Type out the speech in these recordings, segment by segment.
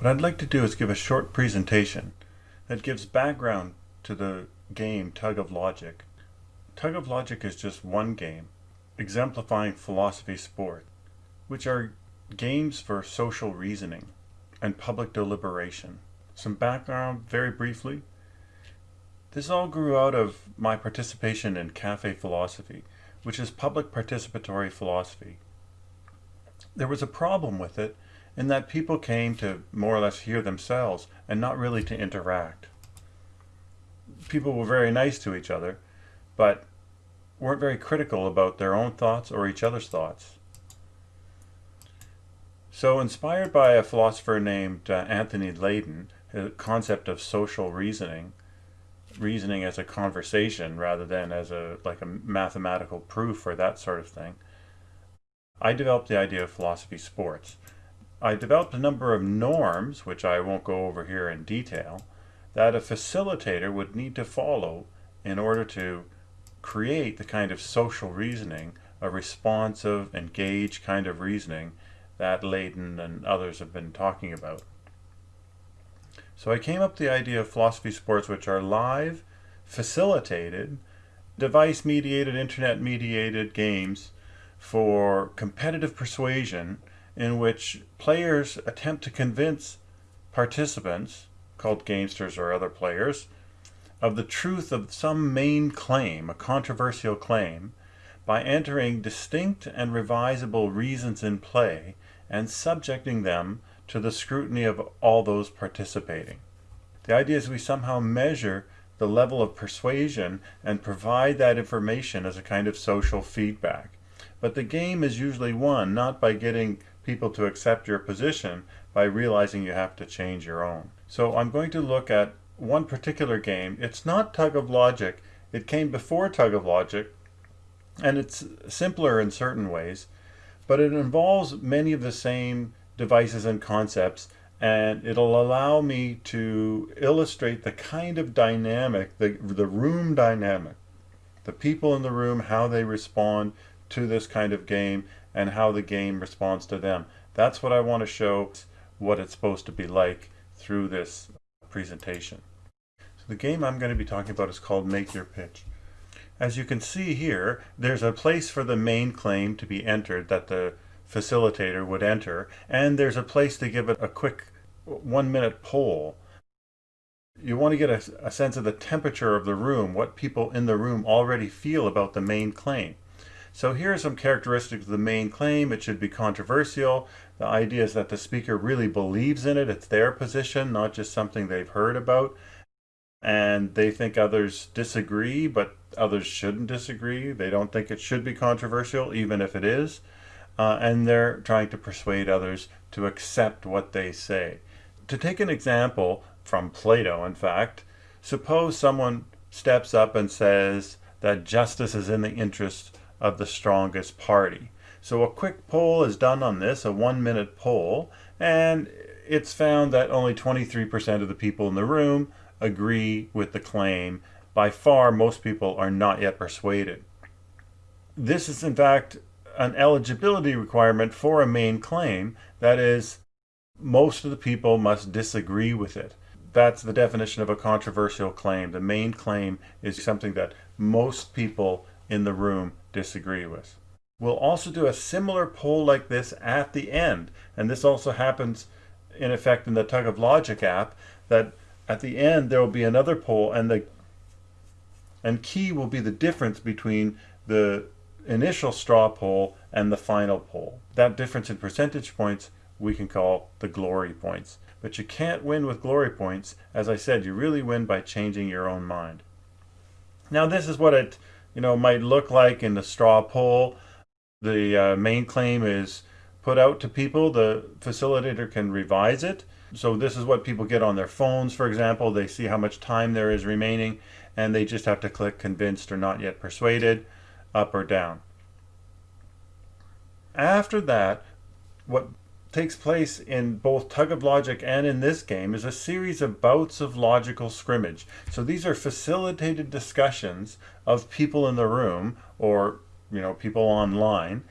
What I'd like to do is give a short presentation that gives background to the game Tug of Logic. Tug of Logic is just one game exemplifying philosophy sport, which are games for social reasoning and public deliberation. Some background very briefly. This all grew out of my participation in Cafe Philosophy, which is public participatory philosophy. There was a problem with it in that people came to more or less hear themselves and not really to interact. People were very nice to each other, but weren't very critical about their own thoughts or each other's thoughts. So inspired by a philosopher named uh, Anthony Laden, the concept of social reasoning, reasoning as a conversation rather than as a like a mathematical proof or that sort of thing, I developed the idea of philosophy sports. I developed a number of norms, which I won't go over here in detail, that a facilitator would need to follow in order to create the kind of social reasoning, a responsive, engaged kind of reasoning that Laden and others have been talking about. So I came up with the idea of philosophy sports which are live, facilitated, device-mediated, internet-mediated games for competitive persuasion in which players attempt to convince participants, called gamesters or other players, of the truth of some main claim, a controversial claim, by entering distinct and revisable reasons in play and subjecting them to the scrutiny of all those participating. The idea is we somehow measure the level of persuasion and provide that information as a kind of social feedback. But the game is usually won not by getting people to accept your position by realizing you have to change your own. So I'm going to look at one particular game. It's not Tug of Logic. It came before Tug of Logic, and it's simpler in certain ways, but it involves many of the same devices and concepts, and it'll allow me to illustrate the kind of dynamic, the, the room dynamic, the people in the room, how they respond to this kind of game, and how the game responds to them. That's what I want to show what it's supposed to be like through this presentation. So the game I'm going to be talking about is called Make Your Pitch. As you can see here, there's a place for the main claim to be entered that the facilitator would enter, and there's a place to give it a quick one minute poll. You want to get a, a sense of the temperature of the room, what people in the room already feel about the main claim. So here are some characteristics of the main claim. It should be controversial. The idea is that the speaker really believes in it. It's their position, not just something they've heard about. And they think others disagree, but others shouldn't disagree. They don't think it should be controversial, even if it is. Uh, and they're trying to persuade others to accept what they say. To take an example from Plato, in fact, suppose someone steps up and says that justice is in the interest of the strongest party. So a quick poll is done on this, a one minute poll, and it's found that only 23% of the people in the room agree with the claim. By far, most people are not yet persuaded. This is in fact an eligibility requirement for a main claim. That is, most of the people must disagree with it. That's the definition of a controversial claim. The main claim is something that most people in the room disagree with. We'll also do a similar poll like this at the end. And this also happens in effect in the Tug of Logic app that at the end there will be another poll and the and key will be the difference between the initial straw poll and the final poll. That difference in percentage points we can call the glory points. But you can't win with glory points. As I said, you really win by changing your own mind. Now this is what it you know, might look like in the straw poll. The uh, main claim is put out to people. The facilitator can revise it. So this is what people get on their phones, for example. They see how much time there is remaining, and they just have to click convinced or not yet persuaded, up or down. After that, what takes place in both Tug of Logic and in this game is a series of bouts of logical scrimmage. So these are facilitated discussions of people in the room or you know people online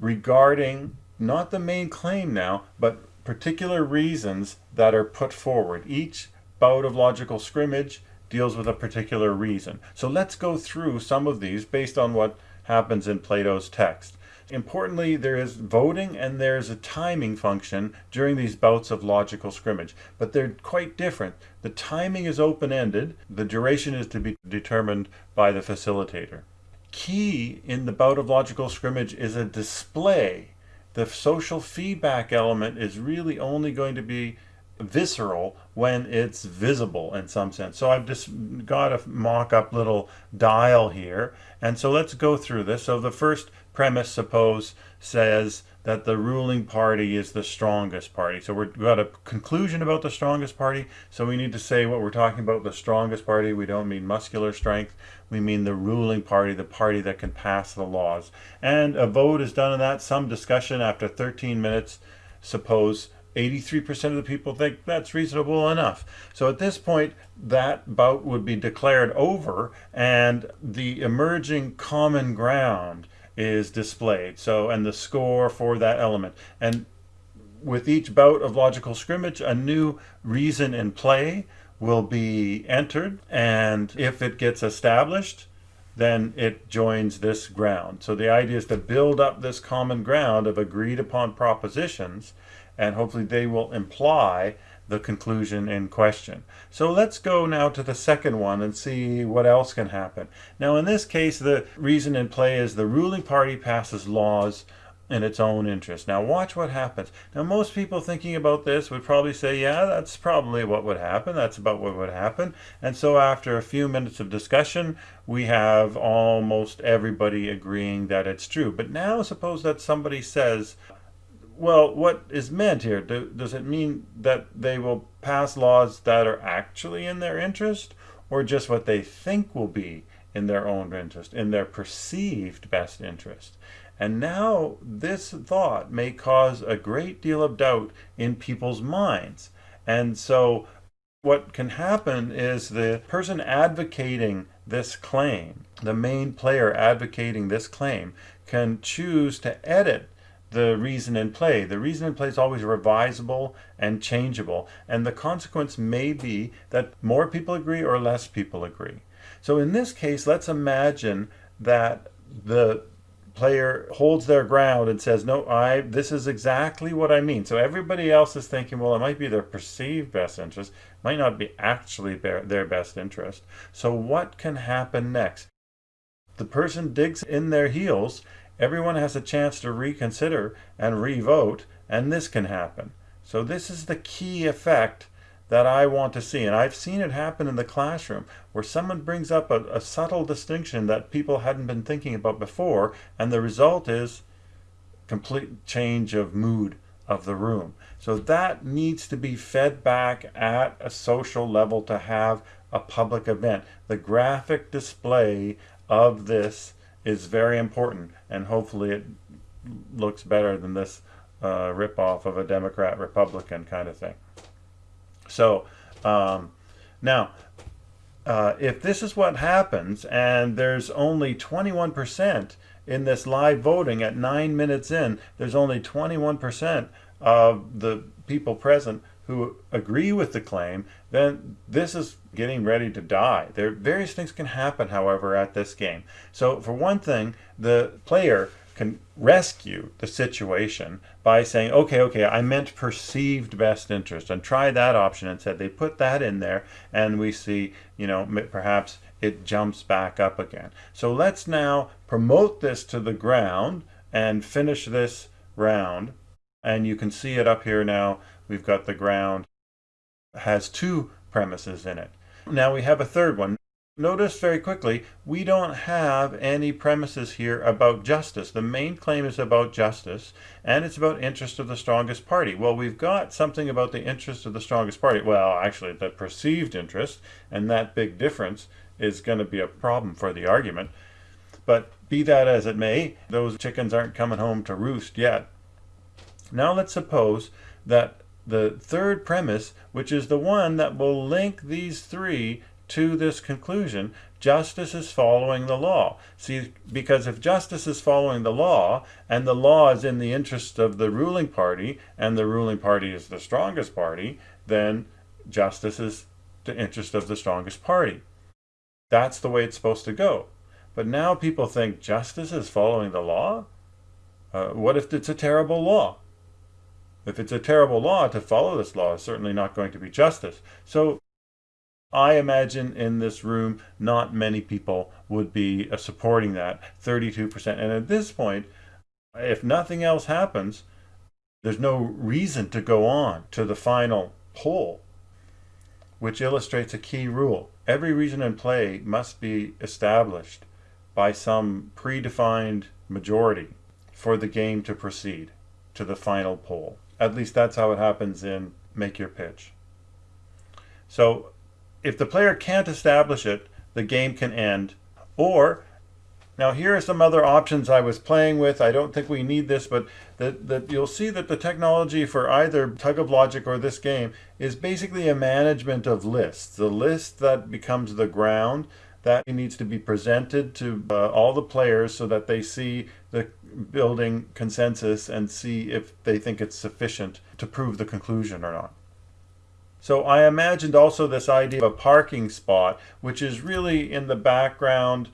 regarding not the main claim now but particular reasons that are put forward. Each bout of logical scrimmage deals with a particular reason. So let's go through some of these based on what happens in Plato's text. Importantly, there is voting and there's a timing function during these bouts of logical scrimmage, but they're quite different. The timing is open-ended, the duration is to be determined by the facilitator. Key in the bout of logical scrimmage is a display. The social feedback element is really only going to be visceral when it's visible in some sense. So I've just got a mock-up little dial here. And so let's go through this. So the first premise, suppose, says that the ruling party is the strongest party. So we've got a conclusion about the strongest party. So we need to say what we're talking about, the strongest party. We don't mean muscular strength. We mean the ruling party, the party that can pass the laws. And a vote is done on that. Some discussion after 13 minutes, suppose 83% of the people think that's reasonable enough. So at this point, that bout would be declared over and the emerging common ground is displayed. So, and the score for that element. And with each bout of logical scrimmage, a new reason in play will be entered. And if it gets established, then it joins this ground. So the idea is to build up this common ground of agreed upon propositions and hopefully they will imply the conclusion in question. So let's go now to the second one and see what else can happen. Now in this case the reason in play is the ruling party passes laws in its own interest. Now watch what happens. Now most people thinking about this would probably say, yeah, that's probably what would happen. That's about what would happen. And so after a few minutes of discussion, we have almost everybody agreeing that it's true. But now suppose that somebody says, well, what is meant here? Do, does it mean that they will pass laws that are actually in their interest or just what they think will be in their own interest, in their perceived best interest? And now this thought may cause a great deal of doubt in people's minds. And so what can happen is the person advocating this claim, the main player advocating this claim, can choose to edit the reason in play. The reason in play is always revisable and changeable, and the consequence may be that more people agree or less people agree. So in this case, let's imagine that the player holds their ground and says, no, I, this is exactly what I mean. So everybody else is thinking, well, it might be their perceived best interest, might not be actually their best interest. So what can happen next? The person digs in their heels everyone has a chance to reconsider and re-vote, and this can happen. So this is the key effect that I want to see. And I've seen it happen in the classroom where someone brings up a, a, subtle distinction that people hadn't been thinking about before, and the result is complete change of mood of the room. So that needs to be fed back at a social level to have a public event. The graphic display of this is very important and hopefully it looks better than this uh, ripoff of a Democrat Republican kind of thing. So um, now uh, if this is what happens and there's only 21% in this live voting at nine minutes in, there's only 21% of the people present who agree with the claim, then this is getting ready to die. There various things can happen, however, at this game. So for one thing, the player can rescue the situation by saying, okay, okay, I meant perceived best interest and try that option and said they put that in there and we see, you know, perhaps it jumps back up again. So let's now promote this to the ground and finish this round. And you can see it up here now we've got the ground has two premises in it. Now we have a third one. Notice very quickly, we don't have any premises here about justice. The main claim is about justice, and it's about interest of the strongest party. Well, we've got something about the interest of the strongest party. Well, actually, the perceived interest, and that big difference is going to be a problem for the argument. But be that as it may, those chickens aren't coming home to roost yet. Now let's suppose that the third premise, which is the one that will link these three to this conclusion, justice is following the law. See, because if justice is following the law, and the law is in the interest of the ruling party, and the ruling party is the strongest party, then justice is the interest of the strongest party. That's the way it's supposed to go. But now people think justice is following the law? Uh, what if it's a terrible law? If it's a terrible law, to follow this law is certainly not going to be justice. So I imagine in this room, not many people would be uh, supporting that, 32%. And at this point, if nothing else happens, there's no reason to go on to the final poll, which illustrates a key rule. Every reason in play must be established by some predefined majority for the game to proceed to the final poll. At least that's how it happens in Make Your Pitch. So if the player can't establish it, the game can end. Or, now here are some other options I was playing with. I don't think we need this, but that, that you'll see that the technology for either Tug of Logic or this game is basically a management of lists. The list that becomes the ground that needs to be presented to uh, all the players so that they see the building consensus and see if they think it's sufficient to prove the conclusion or not. So I imagined also this idea of a parking spot, which is really in the background,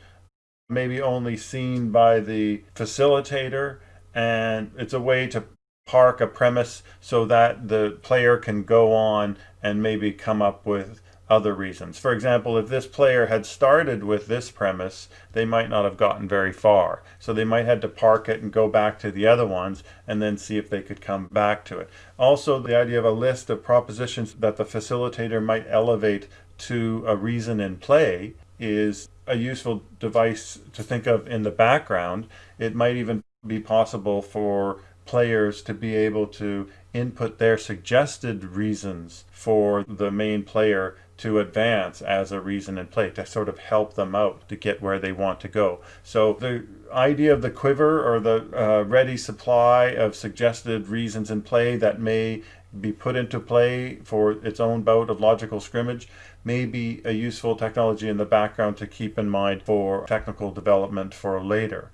maybe only seen by the facilitator, and it's a way to park a premise so that the player can go on and maybe come up with other reasons. For example, if this player had started with this premise, they might not have gotten very far. So they might have to park it and go back to the other ones and then see if they could come back to it. Also, the idea of a list of propositions that the facilitator might elevate to a reason in play is a useful device to think of in the background. It might even be possible for players to be able to input their suggested reasons for the main player to advance as a reason in play to sort of help them out to get where they want to go. So the idea of the quiver or the uh, ready supply of suggested reasons in play that may be put into play for its own bout of logical scrimmage may be a useful technology in the background to keep in mind for technical development for later.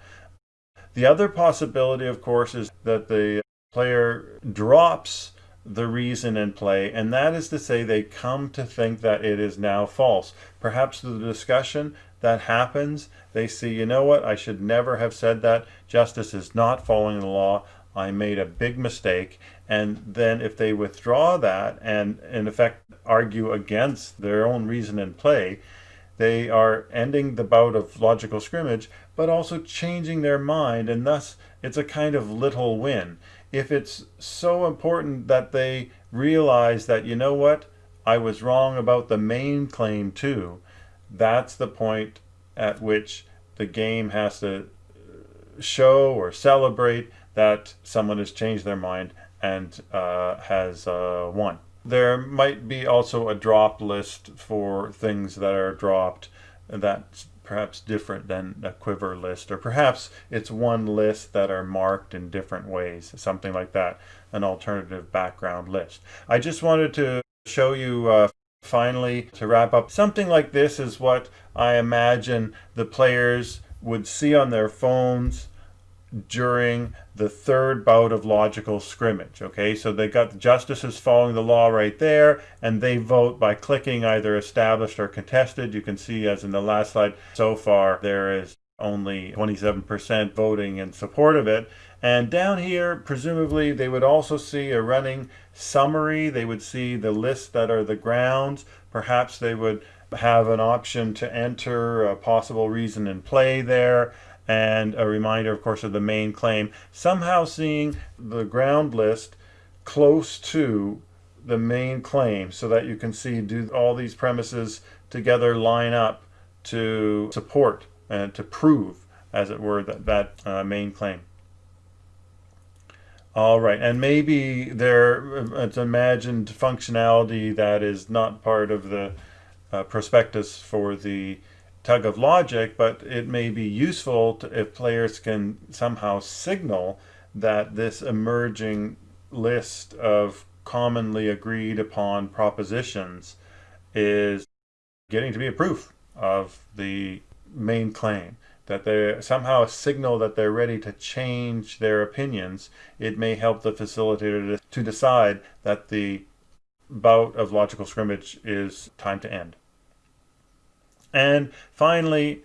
The other possibility, of course, is that the player drops the reason in play, and that is to say they come to think that it is now false. Perhaps the discussion that happens, they see, you know what, I should never have said that. Justice is not following the law. I made a big mistake. And then if they withdraw that and in effect argue against their own reason in play, they are ending the bout of logical scrimmage, but also changing their mind, and thus it's a kind of little win if it's so important that they realize that, you know what, I was wrong about the main claim too, that's the point at which the game has to show or celebrate that someone has changed their mind and uh, has uh, won. There might be also a drop list for things that are dropped that perhaps different than a quiver list, or perhaps it's one list that are marked in different ways, something like that, an alternative background list. I just wanted to show you uh, finally to wrap up. Something like this is what I imagine the players would see on their phones during the third bout of logical scrimmage. Okay, so they got the justices following the law right there, and they vote by clicking either established or contested. You can see, as in the last slide, so far there is only 27% voting in support of it. And down here, presumably, they would also see a running summary. They would see the lists that are the grounds. Perhaps they would have an option to enter a possible reason in play there and a reminder, of course, of the main claim, somehow seeing the ground list close to the main claim so that you can see do all these premises together line up to support and to prove, as it were, that, that uh, main claim. All right, and maybe there it's imagined functionality that is not part of the uh, prospectus for the tug of logic, but it may be useful to, if players can somehow signal that this emerging list of commonly agreed upon propositions is getting to be a proof of the main claim. That they somehow a signal that they're ready to change their opinions, it may help the facilitator to, to decide that the bout of logical scrimmage is time to end. And finally,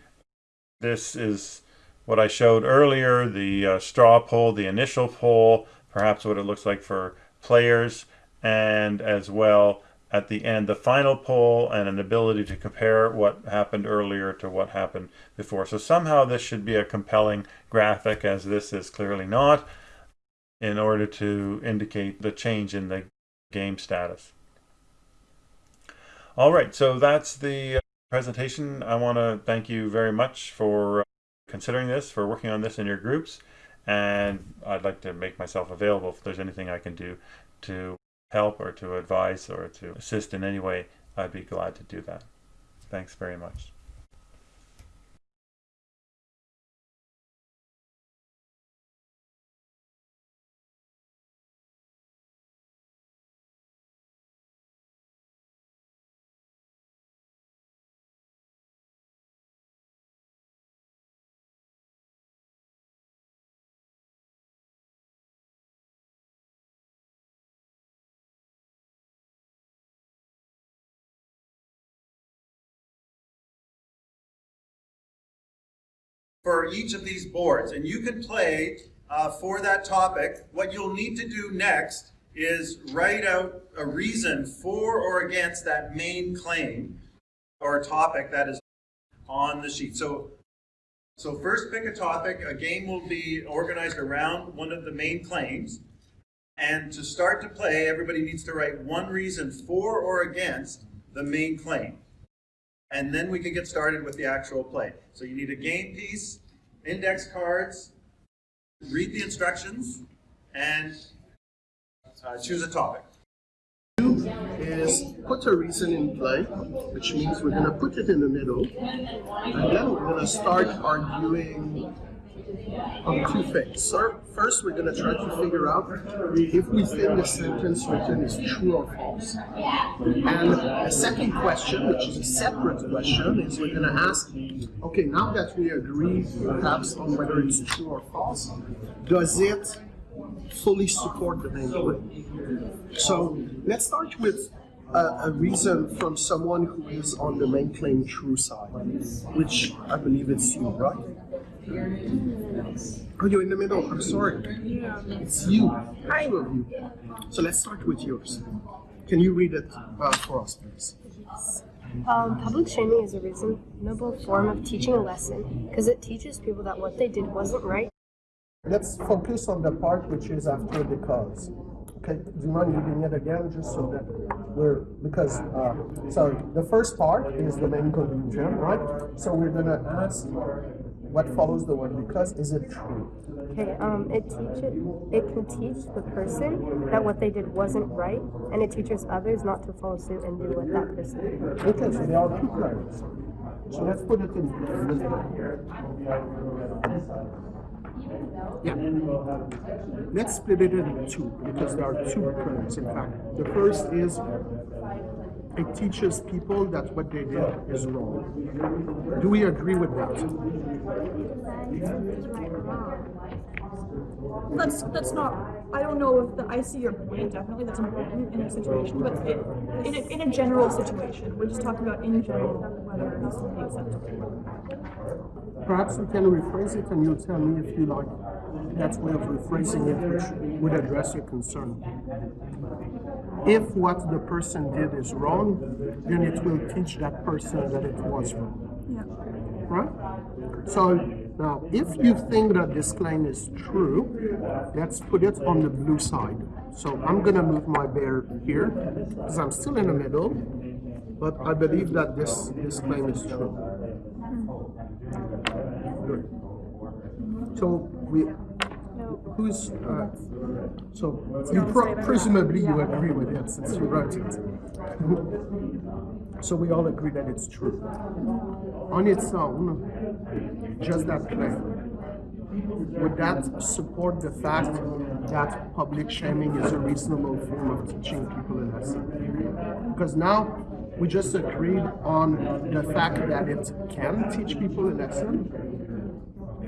this is what I showed earlier, the uh, straw poll, the initial poll, perhaps what it looks like for players, and as well at the end the final poll and an ability to compare what happened earlier to what happened before. So somehow this should be a compelling graphic as this is clearly not in order to indicate the change in the game status. All right, so that's the uh, presentation. I want to thank you very much for uh, considering this, for working on this in your groups, and I'd like to make myself available if there's anything I can do to help or to advise or to assist in any way, I'd be glad to do that. Thanks very much. For each of these boards. And you can play uh, for that topic. What you'll need to do next is write out a reason for or against that main claim or topic that is on the sheet. So, so first pick a topic. A game will be organized around one of the main claims. And to start to play, everybody needs to write one reason for or against the main claim and then we can get started with the actual play. So you need a game piece, index cards, read the instructions, and uh, choose a topic. Is put a reason in play, which means we're going to put it in the middle, and then we're going to start arguing on two things. First, we're going to try to figure out if we think the sentence written is true or false. And the second question, which is a separate question, is we're going to ask, okay, now that we agree perhaps on whether it's true or false, does it fully support the main claim? So let's start with a, a, reason from someone who is on the main claim true side, which I believe it's you, right? Oh, you're in the middle. I'm sorry. It's you. I Two of you. So let's start with yours. Can you read it uh, for us, please? Um, public shaming is a reasonable form of teaching a lesson because it teaches people that what they did wasn't right. Let's focus on the part which is after the because. Okay, do you mind reading it again just so that we're, because, uh, sorry, the first part is the main conclusion, right? So we're gonna ask what follows the word because is it true? Okay, um, it teaches it can teach the person that what they did wasn't right, and it teaches others not to follow suit and do what that person did. Okay, so there are two claims. So let's put it in. Yeah. Let's split it into two because there are two claims. In fact, the first is it teaches people that what they did is wrong. Do we agree with that? That's that's not. I don't know if the, I see your point. Definitely, that's important in a situation, but it, in a, in a general situation, we're just talking about in general whether it is acceptable. Perhaps we can rephrase it, and you'll tell me if you like that's way of rephrasing it, which would address your concern. If what the person did is wrong, then it will teach that person that it was wrong. Yeah. Right? So now, if you think that this claim is true, let's put it on the blue side. So I'm going to move my bear here because I'm still in the middle, but I believe that this, this claim is true. Hmm. Good. So we who's uh, so you pro- presumably you agree with it since you wrote it. so we all agree that it's true. On its own, just that claim. Would that support the fact that public shaming is a reasonable form of teaching people a lesson? Because now we just agreed on the fact that it can teach people a lesson.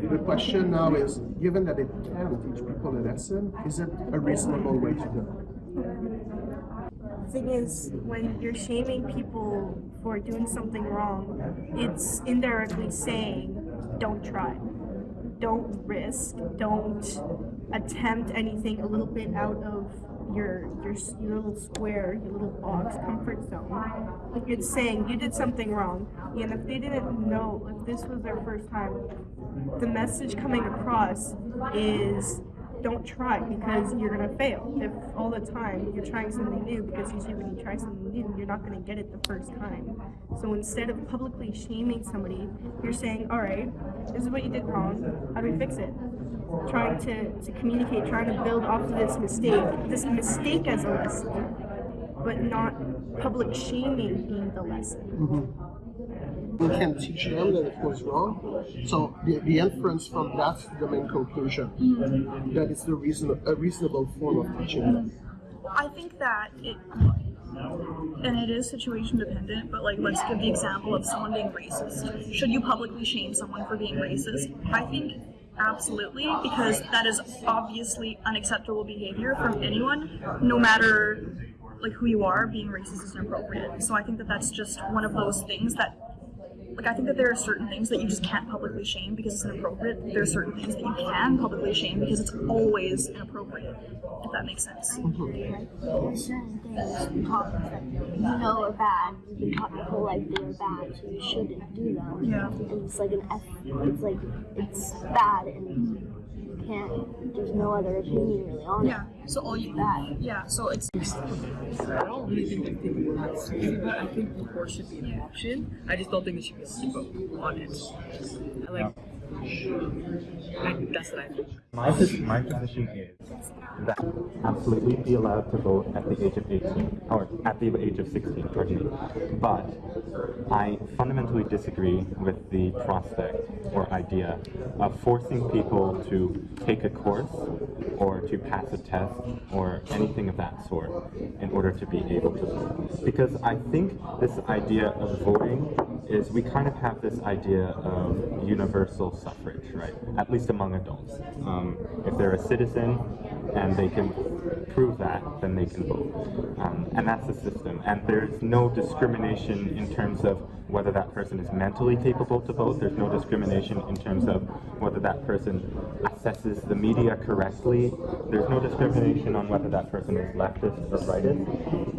The question now is, given that it can teach people a lesson, is it a reasonable way to do it? thing is when you're shaming people for doing something wrong it's indirectly saying don't try don't risk don't attempt anything a little bit out of your your, your little square your little box comfort zone like it's saying you did something wrong and if they didn't know if this was their first time the message coming across is don't try because you're gonna fail. If all the time you're trying something new, because usually when you try something new, you're not gonna get it the first time. So instead of publicly shaming somebody, you're saying, all right, this is what you did wrong. How do we fix it? Trying to, to communicate, trying to build off of this mistake, this mistake as a lesson, but not public shaming being the lesson. Mm-hmm. We can teach them that it was wrong. So the, the inference from that's the main conclusion. Mm-hmm. That it's the reason a reasonable form of teaching. I think that it and it is situation dependent, but like let's give the example of someone being racist. Should you publicly shame someone for being racist? I think absolutely, because that is obviously unacceptable behavior from anyone, no matter like who you are, being racist is inappropriate. So I think that that's just one of those things that like I think that there are certain things that you just can't publicly shame because it's inappropriate. There are certain things that you can publicly shame because it's always inappropriate. If that makes sense. There's certain things we taught that you know are bad. You've been taught your whole life they are bad, so you shouldn't do them. Yeah. And it's like an F. It's like it's bad, and you can't. There's no other opinion really on Yeah. it. So all you Bad. yeah. So it's I don't really think that people will have to but I think divorce should be an option. I just don't think it should be a vote on it. I like, My, my position is that absolutely be allowed to vote at the age of 18, or at the age of 16, pardon me. But I fundamentally disagree with the prospect or idea of forcing people to take a course or to pass a test or anything of that sort in order to be able to vote. Because I think this idea of voting is we kind of have this idea of universal suffrage, right? At least among adults. Um, if they're a citizen and they can prove that, then they can vote. Um, and that's the system. And there's no discrimination in terms of whether that person is mentally capable to vote. There's no discrimination in terms of whether that person assesses the media correctly. There's no discrimination on whether that person is leftist or rightist.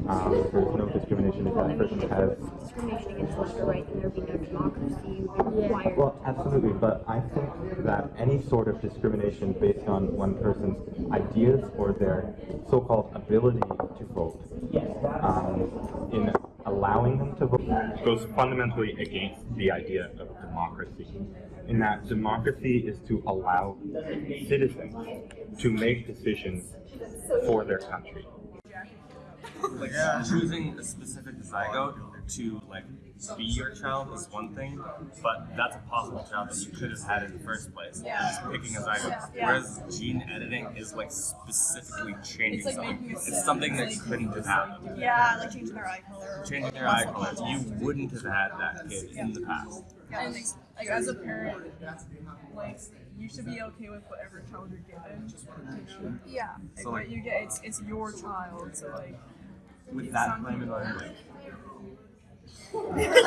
Um, there's no discrimination if that person has Discrimination against left or right, and there be no democracy required. Well, absolutely, but I think that any sort of discrimination based on one person's ideas or their so-called ability to vote, um, in allowing them to vote, goes fundamentally against the idea of democracy. In that democracy is to allow citizens to make decisions for their country. like uh, choosing a specific zygote to like be your child is one thing, but that's a possible child that you could have had in the first place. Yeah. Just picking a zygote. Yeah. Whereas gene editing is like specifically changing It's like something. It's something that like- couldn't have happened. yeah, like changing their eye color. Changing your eye color, you wouldn't have had that kid in the past. And like as a parent, like you should be okay with whatever child you're given. You know? Yeah. Like So, what like- you get, it's it's your child. So like, With that not- claim in mind, like,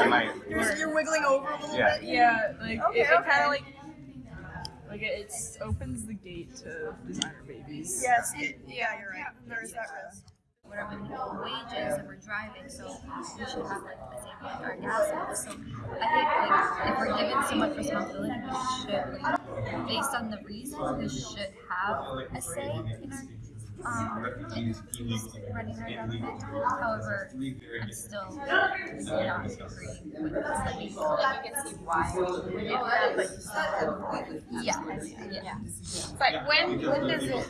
might, You're, you're wiggling over a little Yeah. bit. yeah, like Okay, it, it kind of like like it it's opens the gate to designer babies. Yes. It, yeah, you're right. There is that risk. We're with minimum wages and we're driving, so we should have like the same like our gas. So I think like if we're given so much responsibility, we should like based on the reasons we should have a say in our um running our government. However, I'm still not agreeing with this. Like, you can see why. Yeah, but you still yeah, yeah. But when when does it?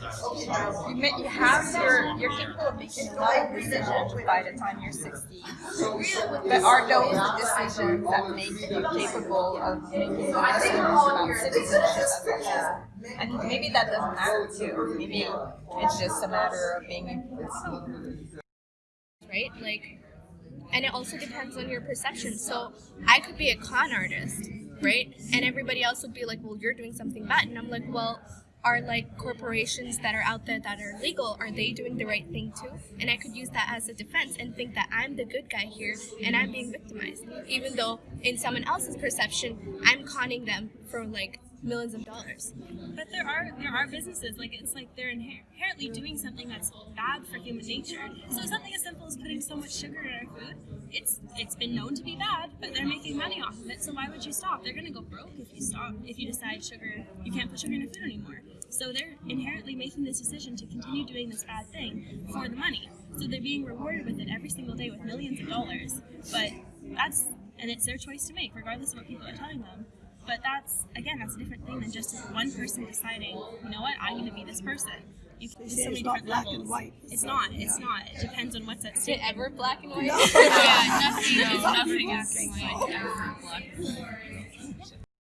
You, have your you're capable of making a lot of decisions by the time you're 60. But are those decisions that make you capable of making decisions about citizenship And maybe that doesn't matter too. Maybe it's just a matter of being right? Like and it also depends on your perception. So I could be a con artist, right? And everybody else would be like, well, you're doing something bad. And I'm like, well, are like corporations that are out there that are legal, are they doing the right thing too? And I could use that as a defense and think that I'm the good guy here and I'm being victimized. Even though in someone else's perception, I'm conning them for like millions of dollars. But there are there are businesses like it's like they're inher- inherently doing something that's bad for human nature. So something as simple as putting so much sugar in our food, it's it's been known to be bad, but they're making money off of it. So why would you stop? They're gonna go broke if you stop. If you decide sugar, you can't put sugar in your food anymore. So they're inherently making this decision to continue doing this bad thing for the money. So they're being rewarded with it every single day with millions of dollars. But that's and it's their choice to make, regardless of what people are telling them. But that's again, that's a different thing than just one person deciding, you know what, I'm going to be this person. You can, say so many it's not black levels. and white. It's not. It's not. It depends on what's at Is stake. it ever black and white? yeah, nothing. No, nothing nothing is is white ever black.